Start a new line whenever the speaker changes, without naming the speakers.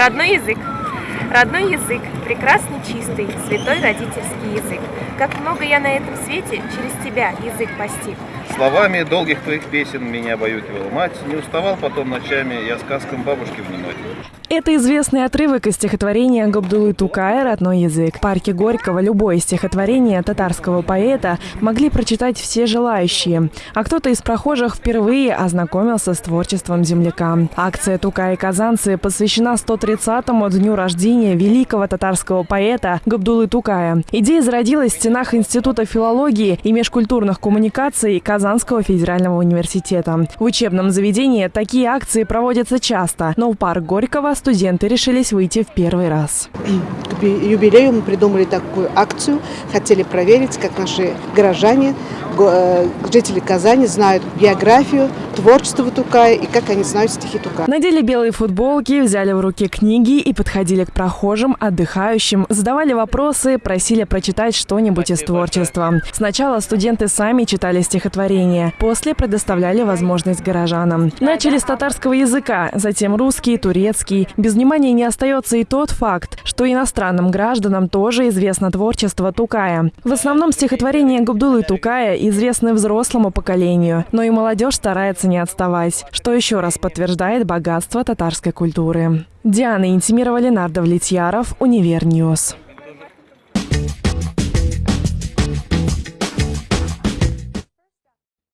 Родной язык. Родной язык, прекрасный, чистый, святой родительский язык. Как много я на этом свете через тебя язык постиг.
Словами долгих твоих песен меня обаюкивала мать, не уставал потом ночами я сказкам бабушки внимать.
Это известный отрывок из стихотворения Габдулы Тукая «Родной язык». В парке Горького любое стихотворение татарского поэта могли прочитать все желающие, а кто-то из прохожих впервые ознакомился с творчеством земляка. Акция «Тукай и казанцы» посвящена 130-му дню рождения великого татарского поэта Габдулы Тукая. Идея зародилась в стенах Института филологии и межкультурных коммуникаций Казанского федерального университета. В учебном заведении такие акции проводятся часто, но в парк Горького студенты решились выйти в первый раз.
К юбилею мы придумали такую акцию. Хотели проверить, как наши горожане, э, жители Казани знают биографию, творчество Тукая и как они знают стихи Тукая.
Надели белые футболки, взяли в руки книги и подходили к прохожим, отдыхающим, задавали вопросы, просили прочитать что-нибудь из творчества. Сначала студенты сами читали стихотворения, после предоставляли возможность горожанам. Начали с татарского языка, затем русский, турецкий, без внимания не остается и тот факт, что иностранным гражданам тоже известно творчество Тукая. В основном стихотворения Габдулы Тукая известны взрослому поколению, но и молодежь старается не отставать, что еще раз подтверждает богатство татарской культуры. Диана Интимирова, Ленар Давлетьяров, Универ News.